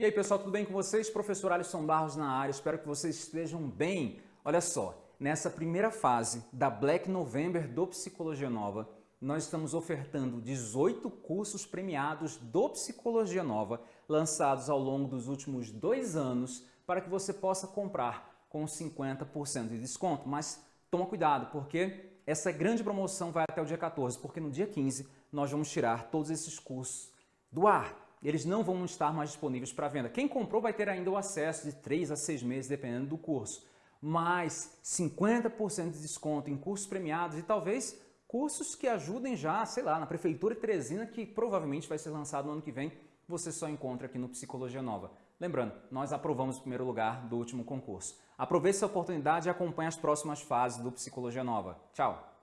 E aí pessoal, tudo bem com vocês? Professor Alisson Barros na área, espero que vocês estejam bem. Olha só, nessa primeira fase da Black November do Psicologia Nova, nós estamos ofertando 18 cursos premiados do Psicologia Nova, lançados ao longo dos últimos dois anos, para que você possa comprar com 50% de desconto. Mas toma cuidado, porque essa grande promoção vai até o dia 14, porque no dia 15 nós vamos tirar todos esses cursos do ar eles não vão estar mais disponíveis para venda. Quem comprou vai ter ainda o acesso de 3 a 6 meses, dependendo do curso. Mas 50% de desconto em cursos premiados e talvez cursos que ajudem já, sei lá, na Prefeitura Teresina, que provavelmente vai ser lançado no ano que vem, você só encontra aqui no Psicologia Nova. Lembrando, nós aprovamos o primeiro lugar do último concurso. Aproveite essa oportunidade e acompanhe as próximas fases do Psicologia Nova. Tchau!